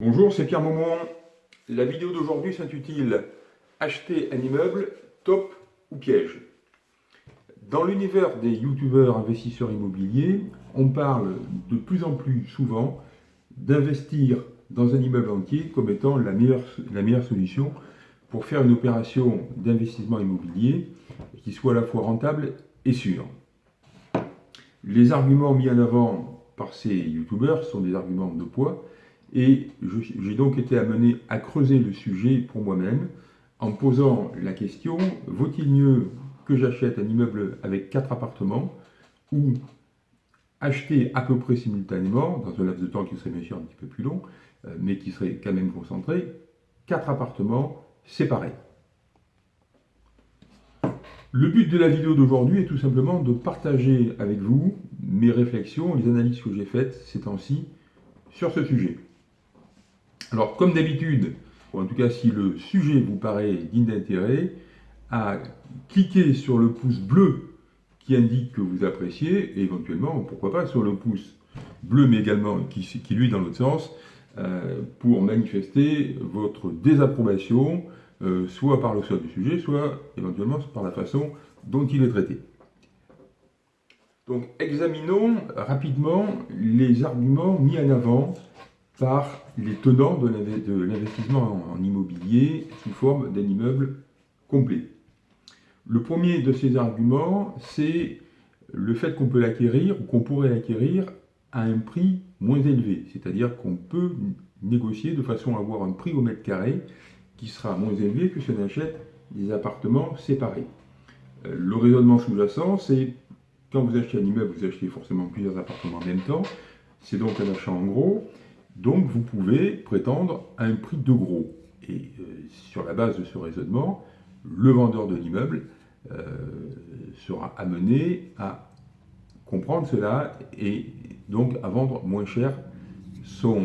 Bonjour, c'est Pierre Maumont. La vidéo d'aujourd'hui s'intitule Acheter un immeuble, top ou piège? Dans l'univers des youtubeurs investisseurs immobiliers, on parle de plus en plus souvent d'investir dans un immeuble entier comme étant la meilleure, solution pour faire une opération d'investissement immobilier qui soit à la fois rentable et sûre. Les arguments mis en avant par ces youtubeurs sont des arguments de poids et j'ai donc été amené à creuser le sujet pour moi-même en posant la question, vaut-il mieux que j'achète un immeuble avec quatre appartements ou acheter à peu près simultanément, dans un laps de temps qui serait bien sûr un petit peu plus long, euh, mais qui serait quand même concentré, quatre appartements séparés. Le but de la vidéo d'aujourd'hui est tout simplement de partager avec vous mes réflexions, les analyses que j'ai faites ces temps-ci sur ce sujet. Alors, comme d'habitude, ou en tout cas si le sujet vous paraît digne d'intérêt, à cliquer sur le pouce bleu qui indique que vous appréciez, et éventuellement, pourquoi pas, sur le pouce bleu, mais également qui, lui dans l'autre sens, euh, pour manifester votre désapprobation, euh, soit par le choix du sujet, soit éventuellement par la façon dont il est traité. Donc, examinons rapidement les arguments mis en avant par les tenants de l'investissement en immobilier sous forme d'un immeuble complet. Le premier de ces arguments, c'est le fait qu'on peut l'acquérir ou qu'on pourrait l'acquérir à un prix moins élevé, c'est-à-dire qu'on peut négocier de façon à avoir un prix au mètre carré qui sera moins élevé que si on achète des appartements séparés. Euh, le raisonnement sous-jacent, c'est quand vous achetez un immeuble, vous achetez forcément plusieurs appartements en même temps, c'est donc un achat en gros, donc vous pouvez prétendre à un prix de gros. Et euh, sur la base de ce raisonnement, le vendeur de l'immeuble euh, sera amené à comprendre cela et donc à vendre moins cher euh,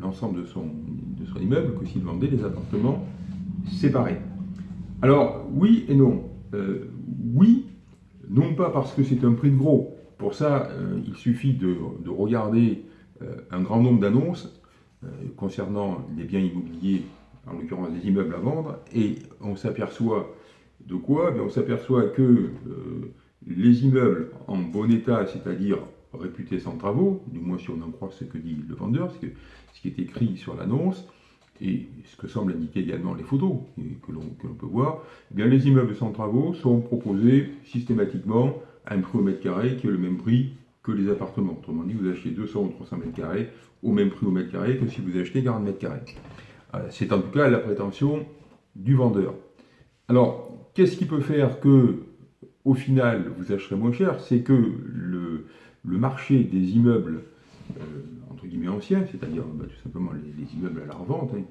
l'ensemble de, son, immeuble que s'il vendait des appartements séparés. Alors oui et non. oui, non pas parce que c'est un prix de gros. Pour ça, il suffit de, de regarder un grand nombre d'annonces concernant les biens immobiliers, en l'occurrence des immeubles à vendre, et on s'aperçoit de quoi? On s'aperçoit que euh, les immeubles en bon état, c'est-à-dire réputés sans travaux, du moins si on en croit ce que dit le vendeur, ce, ce qui est écrit sur l'annonce, et ce que semblent indiquer également les photos que l'on peut voir, eh bien les immeubles sans travaux sont proposés systématiquement à un prix au mètre carré qui est le même prix que les appartements. Autrement dit, vous achetez 200 ou 300 mètres carrés au même prix au mètre carré que si vous achetez 40 mètres carrés. C'est en tout cas la prétention du vendeur. Alors, qu'est-ce qui peut faire que, au final, vous acheterez moins cher? C'est que le, marché des immeubles, euh, entre guillemets anciens, c'est-à-dire bah, tout simplement les, immeubles à la revente, hein,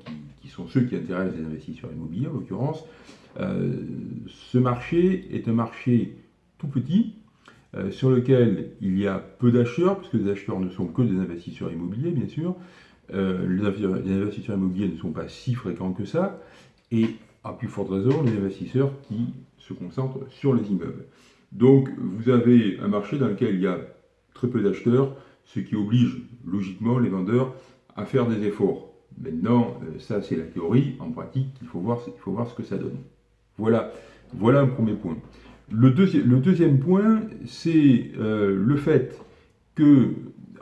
qui, sont ceux qui intéressent les investisseurs immobiliers en l'occurrence, euh, ce marché est un marché tout petit, euh, sur lequel il y a peu d'acheteurs, puisque les acheteurs ne sont que des investisseurs immobiliers, bien sûr. Euh, les, investisseurs immobiliers ne sont pas si fréquents que ça, et à plus forte raison, les investisseurs qui se concentrent sur les immeubles. Donc, vous avez un marché dans lequel il y a très peu d'acheteurs, ce qui oblige logiquement les vendeurs à faire des efforts. Maintenant, euh, ça c'est la théorie, en pratique, il faut voir, il faut voir ce que ça donne. Voilà, voilà un premier point. Le, deuxième point, c'est euh, le fait que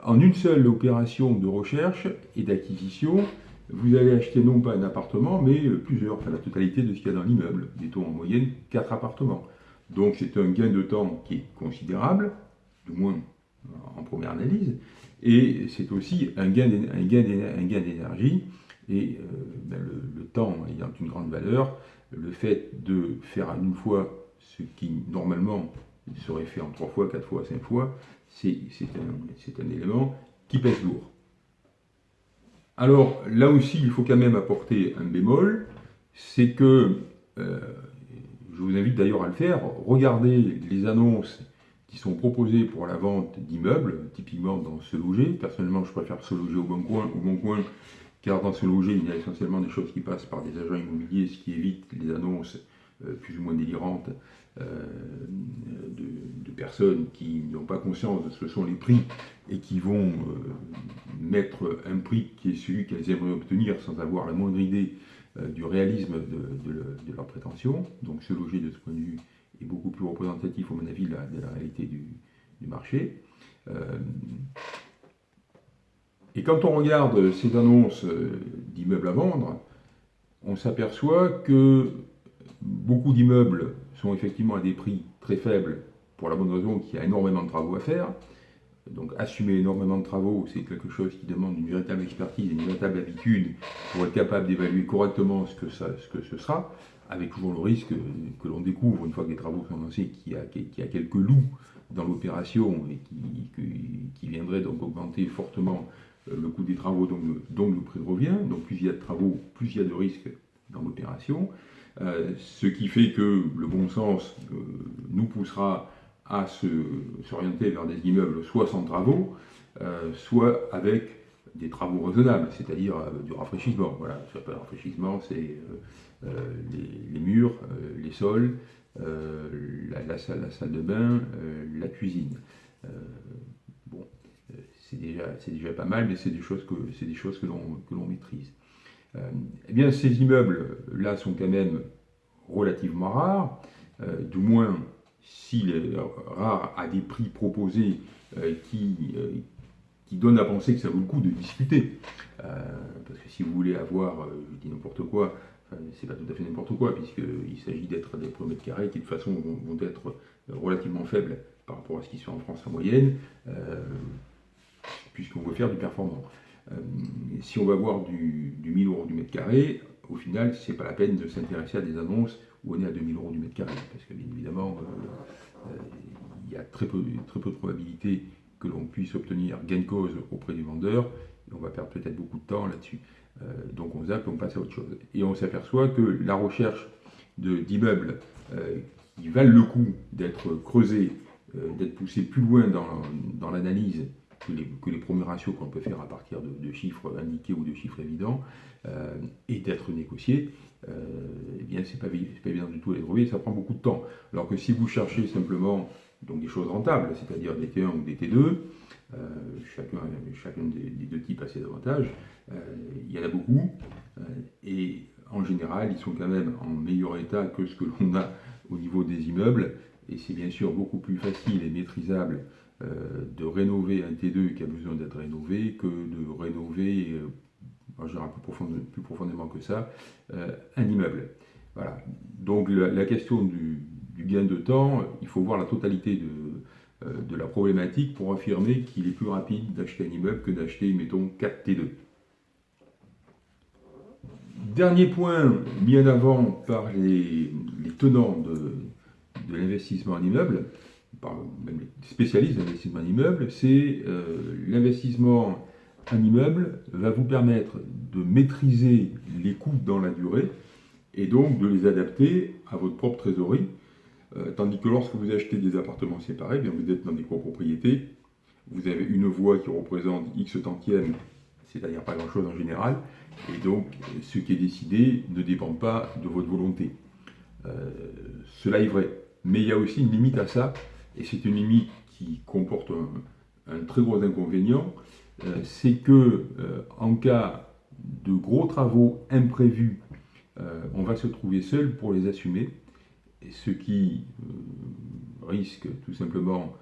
en une seule opération de recherche et d'acquisition, vous allez acheter non pas un appartement, mais plusieurs, enfin la totalité de ce qu'il y a dans l'immeuble, mettons en moyenne 4 appartements. Donc c'est un gain de temps qui est considérable, du moins en première analyse, et c'est aussi un gain d'énergie, et euh, ben, le, temps ayant une grande valeur, le fait de faire à une fois ce qui normalement serait fait en trois fois, quatre fois, cinq fois, c'est un, un élément qui pèse lourd. Alors là aussi, il faut quand même apporter un bémol, c'est que, euh, je vous invite d'ailleurs à le faire, regardez les annonces qui sont proposées pour la vente d'immeubles, typiquement dans ce loger. Personnellement, je préfère se loger au bon coin, au bon coin, car dans ce loger, il y a essentiellement des choses qui passent par des agents immobiliers, ce qui évite les annonces plus ou moins délirantes de, personnes qui n'ont pas conscience de ce que sont les prix et qui vont mettre un prix qui est celui qu'elles aimeraient obtenir sans avoir la moindre idée du réalisme de, leurs prétentions. Donc ce loger de ce point de vue est beaucoup plus représentatif, à mon avis, de la, réalité du, marché. Et quand on regarde ces annonces euh, d'immeubles à vendre, on s'aperçoit que beaucoup d'immeubles sont effectivement à des prix très faibles pour la bonne raison qu'il y a énormément de travaux à faire. Donc assumer énormément de travaux, c'est quelque chose qui demande une véritable expertise, une véritable habitude pour être capable d'évaluer correctement ce que, ce sera, avec toujours le risque que l'on découvre une fois que les travaux sont lancés qu'il y, a quelques loups dans l'opération et qui, viendraient donc augmenter fortement le coût des travaux, donc, le prix de revient. Donc plus il y a de travaux, plus il y a de risques dans l'opération. Euh, ce qui fait que le bon sens euh, nous poussera à s'orienter vers des immeubles soit sans travaux, soit avec des travaux raisonnables, c'est-à-dire du rafraîchissement. Voilà, ce qu'on rafraîchissement, c'est les, murs, les sols, la, salle, de bain, la cuisine c'est déjà, déjà pas mal, mais c'est des choses que, des choses que l'on maîtrise. Euh, eh bien, ces immeubles-là sont quand même relativement rares, euh, du moins s'il est rare à des prix proposés euh, qui, qui donnent à penser que ça vaut le coup de discuter. parce que si vous voulez avoir, je dis n'importe quoi, c'est pas tout à fait n'importe quoi, puisqu'il s'agit d'être des mètres carrés qui de toute façon vont, être relativement faibles par rapport à ce qui se fait en France en moyenne puisqu'on veut faire du performant. Euh, si on va voir du, 1000 euros du mètre carré, au final, ce n'est pas la peine de s'intéresser à des annonces où on est à 2000 euros du mètre carré, parce que bien évidemment, euh, euh, il y a très peu, de probabilité que l'on puisse obtenir gain de cause auprès du vendeur, et on va perdre peut-être beaucoup de temps là-dessus. donc on zappe, on passe à autre chose. Et on s'aperçoit que la recherche d'immeubles qui valent le coup d'être creusés, d'être poussés plus loin dans l'analyse que les, premiers ratios qu'on peut faire à partir de, chiffres indiqués ou de chiffres évidents euh, et d'être négociés, euh, eh bien c'est pas, pas évident du tout à les trouver, ça prend beaucoup de temps. Alors que si vous cherchez simplement donc des choses rentables, c'est-à-dire des T1 ou des T2, euh, chacun, des, deux types a ses avantages, il y en a beaucoup, et en général ils sont quand même en meilleur état que ce que l'on a au niveau des immeubles, et c'est bien sûr beaucoup plus facile et maîtrisable euh, de rénover un T2 qui a besoin d'être rénové que de rénover, euh, je dirais plus, plus, profondément que ça, euh, un immeuble. Voilà. Donc la, question du, gain de temps, il faut voir la totalité de, la problématique pour affirmer qu'il est plus rapide d'acheter un immeuble que d'acheter, mettons, 4 T2. Dernier point mis en avant par les, tenants de l'investissement en immeuble, par même les spécialistes d'investissement en immeuble, c'est euh, l'investissement en immeuble va vous permettre de maîtriser les coûts dans la durée et donc de les adapter à votre propre trésorerie. Euh, tandis que lorsque vous achetez des appartements séparés, bien vous êtes dans des copropriétés, vous avez une voie qui représente X tantièmes, c'est-à-dire pas grand-chose en général, et donc ce qui est décidé ne dépend pas de votre volonté. Euh, cela est vrai, mais il y a aussi une limite à ça, et c'est une limite qui comporte un, très gros inconvénient, euh, c'est que euh, en cas de gros travaux imprévus, euh, on va se trouver seul pour les assumer, et ce qui risque tout simplement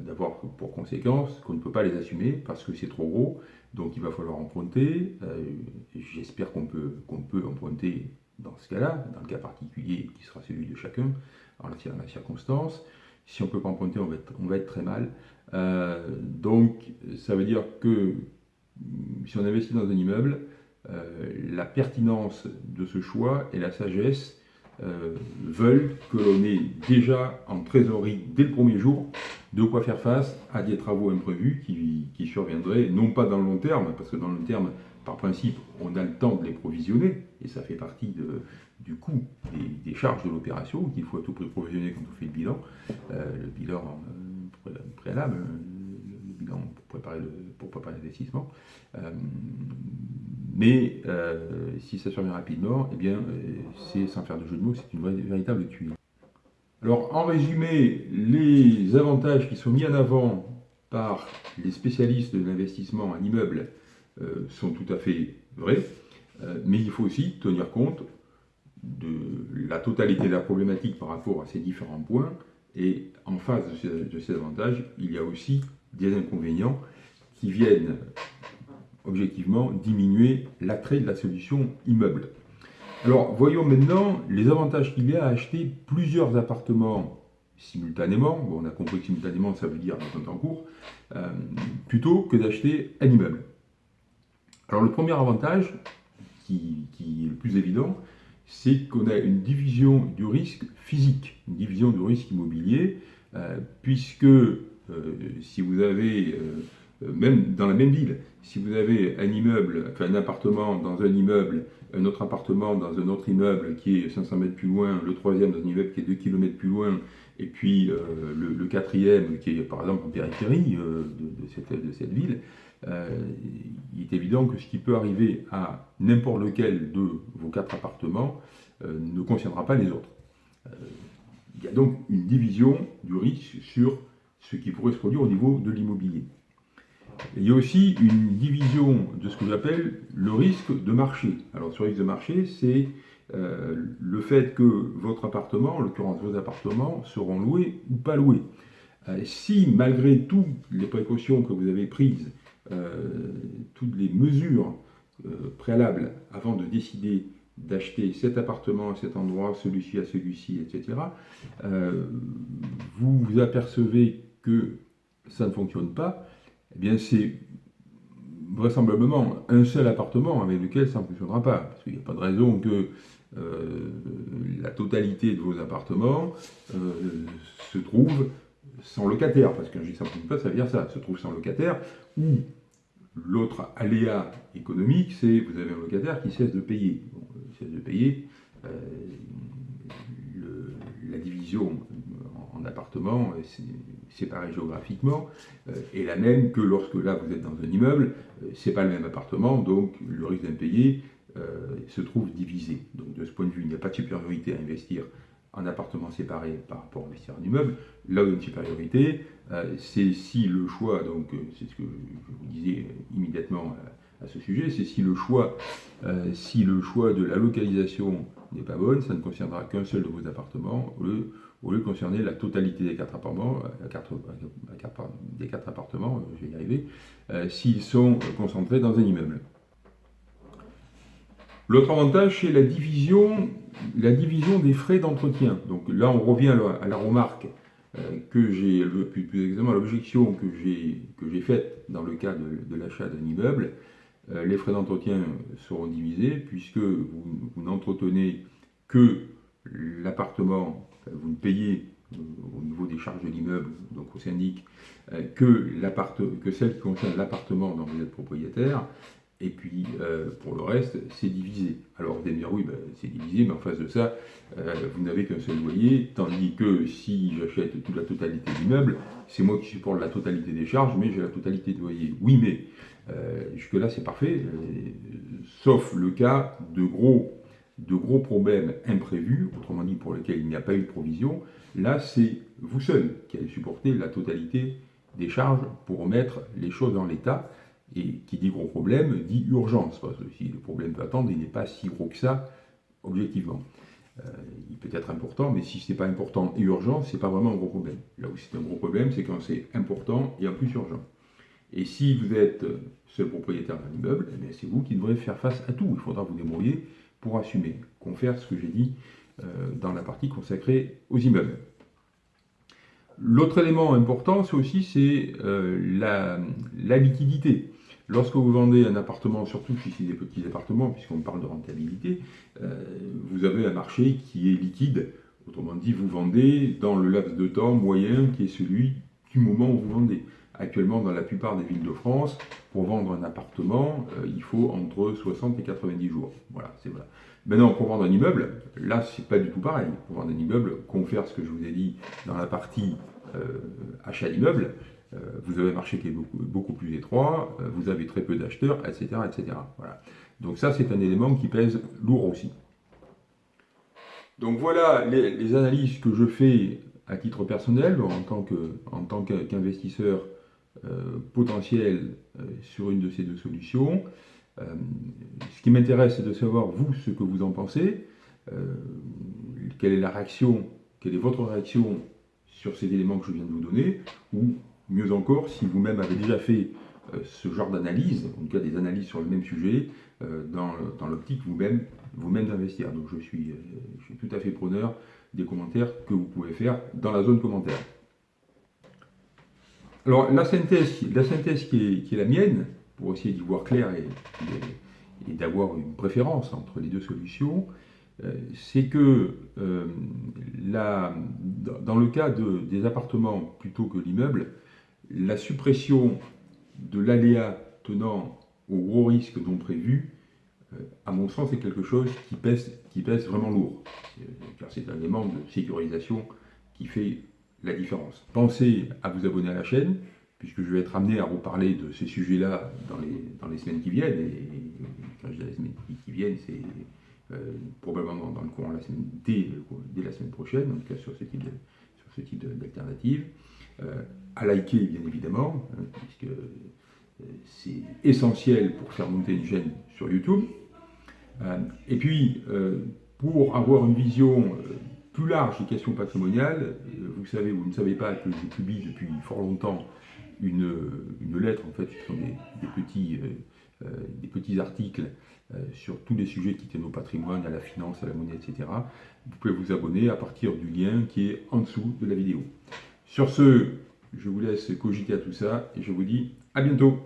d'avoir pour conséquence qu'on ne peut pas les assumer parce que c'est trop gros, donc il va falloir emprunter. J'espère qu'on peut, qu'on peut emprunter dans ce cas-là, dans le cas particulier qui sera celui de chacun, en la circonstance. Si on ne peut pas emprunter, on va être, on va être très mal. Euh, donc, ça veut dire que si on investit dans un immeuble, euh, la pertinence de ce choix et la sagesse euh, veulent que l'on ait déjà en trésorerie dès le premier jour de quoi faire face à des travaux imprévus qui, surviendraient, non pas dans le long terme, parce que dans le long terme, par principe, on a le temps de les provisionner, et ça fait partie du coût des, charges de l'opération, qu'il faut à tout prix provisionner quand on fait le bilan. Euh, le bilan euh, préalable, le bilan pour préparer l'investissement. mais si ça survient rapidement, eh bien, c'est sans faire de jeu de mots, c'est une véritable tuile. Alors, en résumé, les avantages qui sont mis en avant par les spécialistes de l'investissement en immeuble sont tout à fait vrais, mais il faut aussi tenir compte de la totalité de la problématique par rapport à ces différents points, et en face de ces, avantages, il y a aussi des inconvénients qui viennent objectivement diminuer l'attrait de la solution immeuble. Alors voyons maintenant les avantages qu'il y a à acheter plusieurs appartements simultanément, bon, on a compris que simultanément ça veut dire en temps cours, euh, plutôt que d'acheter un immeuble. Alors le premier avantage, qui est le plus évident, c'est qu'on a une division du risque physique, une division du risque immobilier, euh, puisque euh, si vous avez, même dans la même ville, si vous avez un immeuble, enfin un appartement dans un immeuble, un autre appartement dans un autre immeuble qui est 500 mètres plus loin, le troisième dans un immeuble qui est 2 km plus loin, et puis le, quatrième qui est par exemple en périphérie de, cette, de cette ville, euh, il est évident que ce qui peut arriver à n'importe lequel de vos quatre appartements euh, ne concernera pas les autres. Euh, il y a donc une division du risque sur ce qui pourrait se produire au niveau de l'immobilier. Il y a aussi une division de ce que j'appelle le risque de marché. Alors ce risque de marché, c'est le fait que votre appartement, en l'occurrence vos appartements, seront loués ou pas loués. si malgré toutes les précautions que vous avez prises, euh, toutes les mesures euh, préalables avant de décider d'acheter cet appartement à cet endroit, celui-ci à celui-ci, etc., euh, vous vous apercevez que ça ne fonctionne pas, eh bien c'est vraisemblablement un seul appartement avec lequel ça ne fonctionnera pas. Parce qu'il n'y a pas de raison que la totalité de vos appartements se trouve sans locataire, parce qu'un G ça ne pas, ça veut dire ça, se trouve sans locataire, ou l'autre aléa économique, c'est vous avez un locataire qui cesse de payer. il cesse de payer, euh, la division en, appartements séparés géographiquement euh, est la même que lorsque là vous êtes dans un immeuble, euh, c'est pas le même appartement, donc le risque d'impayé se trouve divisé. Donc de ce point de vue, il n'y a pas de supériorité à investir en appartement séparé par rapport à investir en immeuble. Là où il y a une supériorité, euh, c'est si le choix, donc euh, c'est ce que je vous disais immédiatement à, ce sujet, c'est si le choix, euh, si le choix de la localisation n'est pas bonne, ça ne concernera qu'un seul de vos appartements, au lieu, de concerner la totalité des quatre appartements, des quatre appartements, je vais y arriver, s'ils sont concentrés dans un immeuble. L'autre avantage, c'est la division, la division des frais d'entretien. Donc là, on revient à la remarque euh, que j'ai, plus, exactement l'objection que j'ai faite dans le cas de, l'achat d'un immeuble. Euh, les frais d'entretien seront divisés puisque vous, n'entretenez que l'appartement, vous ne payez euh, au niveau des charges de l'immeuble, donc au syndic, que, que celle qui concerne l'appartement dont vous êtes propriétaire, et puis, euh, pour le reste, c'est divisé. Alors, vous allez dire, oui, ben, c'est divisé, mais en face de ça, euh, vous n'avez qu'un seul loyer, tandis que si j'achète toute la totalité de l'immeuble, c'est moi qui supporte la totalité des charges, mais j'ai la totalité de loyer. Oui, mais euh, jusque-là, c'est parfait, sauf le cas de gros, de gros problèmes imprévus, autrement dit pour lesquels il n'y a pas eu de provision. Là, c'est vous seul qui allez supporter la totalité des charges pour remettre les choses en l'état. Et qui dit gros problème dit urgence, parce que si le problème peut attendre, il n'est pas si gros que ça, objectivement. Euh, il peut être important, mais si ce n'est pas important et urgent, ce n'est pas vraiment un gros problème. Là où c'est un gros problème, c'est quand c'est important et en plus urgent. Et si vous êtes seul propriétaire d'un immeuble, eh c'est vous qui devrez faire face à tout. Il faudra vous débrouiller pour assumer, confère ce que j'ai dit euh, dans la partie consacrée aux immeubles. L'autre élément important, c'est aussi euh, la, liquidité. Lorsque vous vendez un appartement, surtout ici des petits appartements, puisqu'on parle de rentabilité, euh, vous avez un marché qui est liquide. Autrement dit, vous vendez dans le laps de temps moyen qui est celui du moment où vous vendez. Actuellement, dans la plupart des villes de France, pour vendre un appartement, euh, il faut entre 60 et 90 jours. Voilà, c'est vrai. Maintenant, pour vendre un immeuble, là, c'est pas du tout pareil. Pour vendre un immeuble, confère ce que je vous ai dit dans la partie euh, achat d'immeuble, vous avez un marché qui est beaucoup, beaucoup plus étroit, vous avez très peu d'acheteurs, etc., etc. Voilà. Donc ça, c'est un élément qui pèse lourd aussi. Donc voilà les, analyses que je fais à titre personnel en tant qu'investisseur potentiel sur une de ces deux solutions. ce qui m'intéresse, c'est de savoir, vous, ce que vous en pensez. quelle est la réaction, quelle est votre réaction sur ces éléments que je viens de vous donner, ou mieux encore, si vous-même avez déjà fait euh, ce genre d'analyse, en tout cas des analyses sur le même sujet, euh, dans, l'optique vous-même vous -même d'investir. Donc je suis, euh, je suis tout à fait preneur des commentaires que vous pouvez faire dans la zone commentaire. Alors la synthèse, la synthèse qui, est, la mienne, pour essayer d'y voir clair et, d'avoir une préférence entre les deux solutions, c'est que dans le cas des appartements plutôt que l'immeuble, la suppression de l'aléa tenant au gros risque non prévu, euh, à mon sens, c'est quelque chose qui pèse, qui pèse vraiment lourd. Car c'est un élément de sécurisation qui fait la différence. Pensez à vous abonner à la chaîne, puisque je vais être amené à reparler de ces sujets-là dans les, dans les semaines qui viennent. Et quand je dis les semaines qui viennent, c'est euh, probablement dans le courant la semaine, dès, la semaine prochaine, en tout cas sur ce type sur ce type d'alternative. Euh, à liker bien évidemment, hein, puisque euh, c'est essentiel pour faire monter une chaîne sur YouTube. Et puis, pour avoir une vision plus large des questions patrimoniales, vous savez, vous ne savez pas que je publie depuis fort longtemps une, lettre, en fait, ce sont des, petits, des petits articles sur tous les sujets qui tiennent au patrimoine, à la finance, à la monnaie, etc. Vous pouvez vous abonner à partir du lien qui est en dessous de la vidéo. Sur ce, je vous laisse cogiter à tout ça et je vous dis à bientôt.